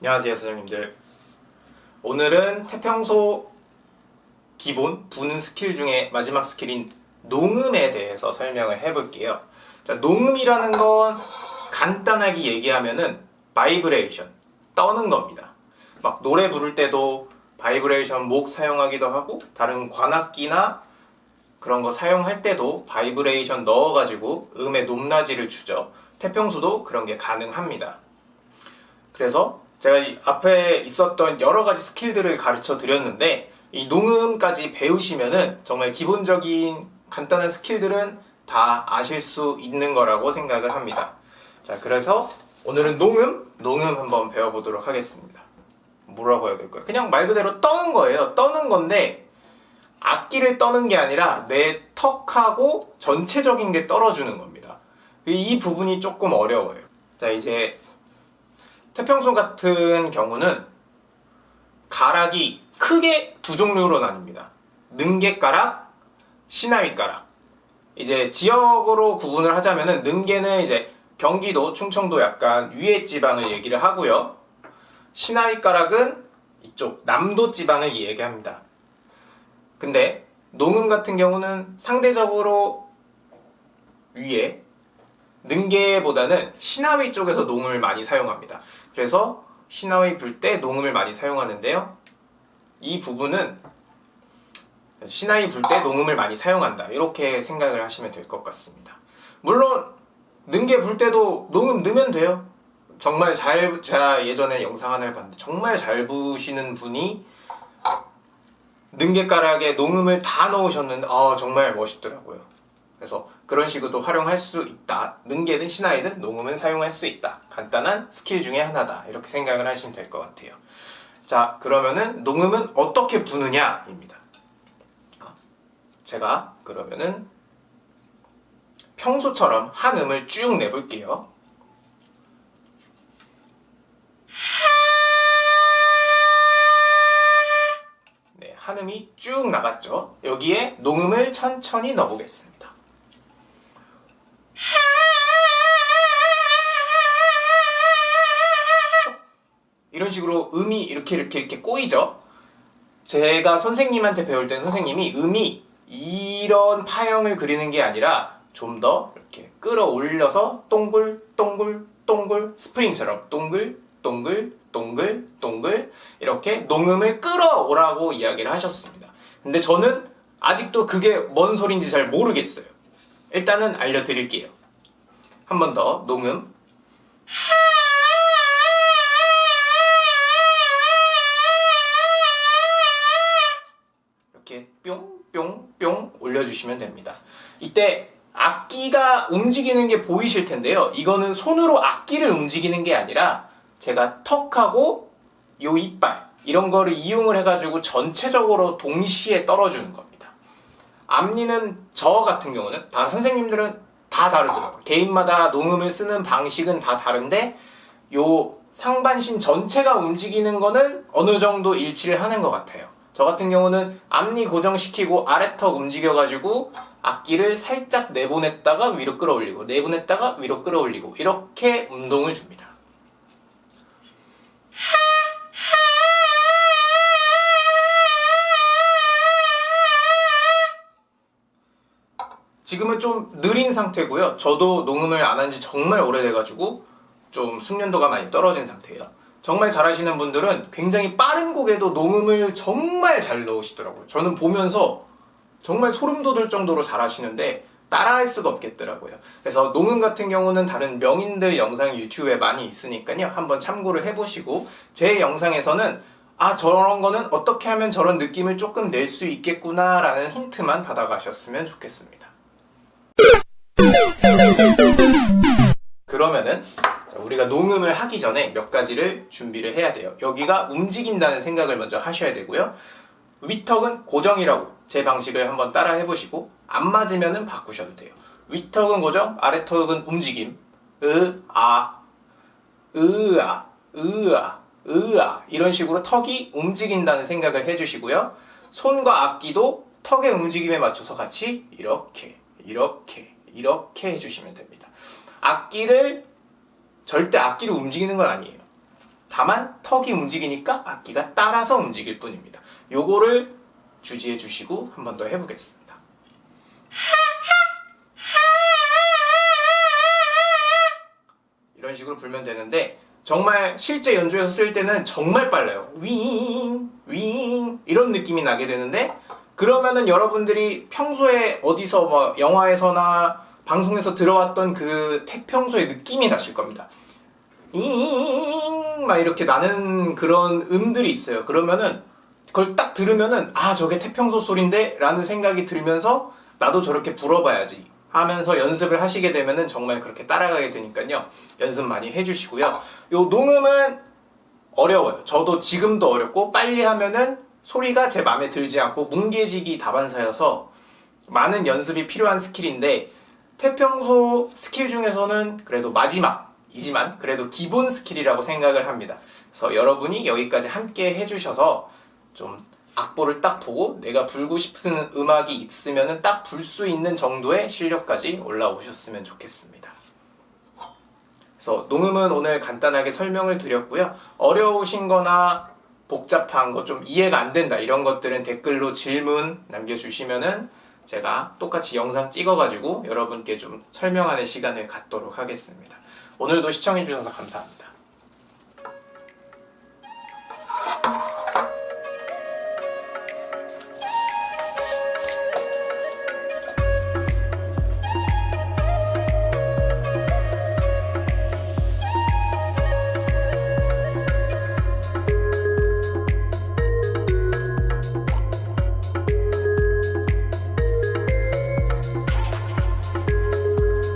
안녕하세요 사장님들. 오늘은 태평소 기본 부는 스킬 중에 마지막 스킬인 농음에 대해서 설명을 해볼게요. 자, 농음이라는 건 간단하게 얘기하면은 바이브레이션 떠는 겁니다. 막 노래 부를 때도 바이브레이션 목 사용하기도 하고 다른 관악기나 그런 거 사용할 때도 바이브레이션 넣어가지고 음의 높낮이를 주죠. 태평소도 그런 게 가능합니다. 그래서 제가 이 앞에 있었던 여러 가지 스킬들을 가르쳐 드렸는데 이 농음까지 배우시면은 정말 기본적인 간단한 스킬들은 다 아실 수 있는 거라고 생각을 합니다. 자, 그래서 오늘은 농음, 농음 한번 배워보도록 하겠습니다. 뭐라고 해야 될까요? 그냥 말 그대로 떠는 거예요. 떠는 건데 악기를 떠는 게 아니라 내 턱하고 전체적인 게 떨어주는 겁니다. 이 부분이 조금 어려워요. 자, 이제 태평소 같은 경우는 가락이 크게 두 종류로 나뉩니다. 능계가락, 시나위가락. 이제 지역으로 구분을 하자면은 능계는 이제 경기도, 충청도 약간 위에 지방을 얘기를 하고요. 시나위가락은 이쪽 남도 지방을 얘기합니다. 근데 농음 같은 경우는 상대적으로 위에 능계보다는 시나위 쪽에서 농을 많이 사용합니다. 그래서 시나위 불 때 농음을 많이 사용하는데요. 이 부분은 시나위 불 때 농음을 많이 사용한다. 이렇게 생각을 하시면 될 것 같습니다. 물론 능계 불 때도 농음 넣으면 돼요. 정말 잘 제가 예전에 영상 하나를 봤는데 정말 잘 부시는 분이 능계가락에 농음을 다 넣으셨는데 아 정말 멋있더라고요. 그래서 그런 식으로도 활용할 수 있다. 능계든 시나이든 농음은 사용할 수 있다. 간단한 스킬 중에 하나다. 이렇게 생각을 하시면 될 것 같아요. 자, 그러면은 농음은 어떻게 부느냐 입니다. 제가 그러면은 평소처럼 한 음을 쭉 내볼게요. 네, 한 음이 쭉 나갔죠. 여기에 농음을 천천히 넣어보겠습니다. 이런 식으로 음이 이렇게 이렇게 이렇게 꼬이죠. 제가 선생님한테 배울 땐 선생님이 음이 이런 파형을 그리는 게 아니라 좀 더 이렇게 끌어올려서 동글 동글 동글 스프링처럼 동글 동글 동글 동글 이렇게 농음을 끌어오라고 이야기를 하셨습니다. 근데 저는 아직도 그게 뭔 소린지 잘 모르겠어요. 일단은 알려드릴게요. 한 번 더 농음 뿅뿅뿅 올려주시면 됩니다. 이때 악기가 움직이는 게 보이실 텐데요. 이거는 손으로 악기를 움직이는 게 아니라 제가 턱하고 요 이빨 이런 거를 이용을 해가지고 전체적으로 동시에 떨어주는 겁니다. 앞니는 저 같은 경우는 다 선생님들은 다 다르더라고요. 개인마다 농음을 쓰는 방식은 다 다른데 요 상반신 전체가 움직이는 거는 어느 정도 일치를 하는 것 같아요. 저 같은 경우는 앞니 고정시키고 아래턱 움직여가지고 악기를 살짝 내보냈다가 위로 끌어올리고 내보냈다가 위로 끌어올리고 이렇게 운동을 줍니다. 지금은 좀 느린 상태고요. 저도 녹음을 안 한 지 정말 오래돼가지고 좀 숙련도가 많이 떨어진 상태예요. 정말 잘하시는 분들은 굉장히 빠른 곡에도 농음을 정말 잘 넣으시더라고요. 저는 보면서 정말 소름 돋을 정도로 잘하시는데 따라할 수가 없겠더라고요. 그래서 농음 같은 경우는 다른 명인들 영상 유튜브에 많이 있으니까요. 한번 참고를 해보시고 제 영상에서는 아 저런 거는 어떻게 하면 저런 느낌을 조금 낼 수 있겠구나 라는 힌트만 받아가셨으면 좋겠습니다. 그러면은 우리가 농음을 하기 전에 몇 가지를 준비를 해야 돼요. 여기가 움직인다는 생각을 먼저 하셔야 되고요. 위턱은 고정이라고 제 방식을 한번 따라 해보시고 안 맞으면은 바꾸셔도 돼요. 위턱은 고정, 아래턱은 움직임. 으, 아, 으, 아, 으, 아, 으, 아 이런 식으로 턱이 움직인다는 생각을 해주시고요. 손과 악기도 턱의 움직임에 맞춰서 같이 이렇게, 이렇게, 이렇게 해주시면 됩니다. 악기를 절대 악기를 움직이는 건 아니에요. 다만 턱이 움직이니까 악기가 따라서 움직일 뿐입니다. 요거를 주지해 주시고 한 번 더 해보겠습니다. 이런 식으로 불면 되는데 정말 실제 연주에서 쓸 때는 정말 빨라요. 윙, 윙 이런 느낌이 나게 되는데 그러면은 여러분들이 평소에 어디서 뭐 영화에서나 방송에서 들어왔던 그 태평소의 느낌이 나실 겁니다. 잉막 이렇게 나는 그런 음들이 있어요. 그러면은 그걸 딱 들으면은 아 저게 태평소 소리인데 라는 생각이 들면서 나도 저렇게 불어봐야지 하면서 연습을 하시게 되면은 정말 그렇게 따라가게 되니까요. 연습 많이 해주시고요. 요 농음은 어려워요. 저도 지금도 어렵고 빨리 하면은 소리가 제 마음에 들지 않고 뭉개지기 다반사여서 많은 연습이 필요한 스킬인데 태평소 스킬 중에서는 그래도 마지막이지만 그래도 기본 스킬이라고 생각을 합니다. 그래서 여러분이 여기까지 함께 해주셔서 좀 악보를 딱 보고 내가 불고 싶은 음악이 있으면 딱 불 수 있는 정도의 실력까지 올라오셨으면 좋겠습니다. 그래서 농음은 오늘 간단하게 설명을 드렸고요. 어려우신 거나 복잡한 거 좀 이해가 안 된다 이런 것들은 댓글로 질문 남겨주시면은 제가 똑같이 영상 찍어가지고 여러분께 좀 설명하는 시간을 갖도록 하겠습니다. 오늘도 시청해주셔서 감사합니다.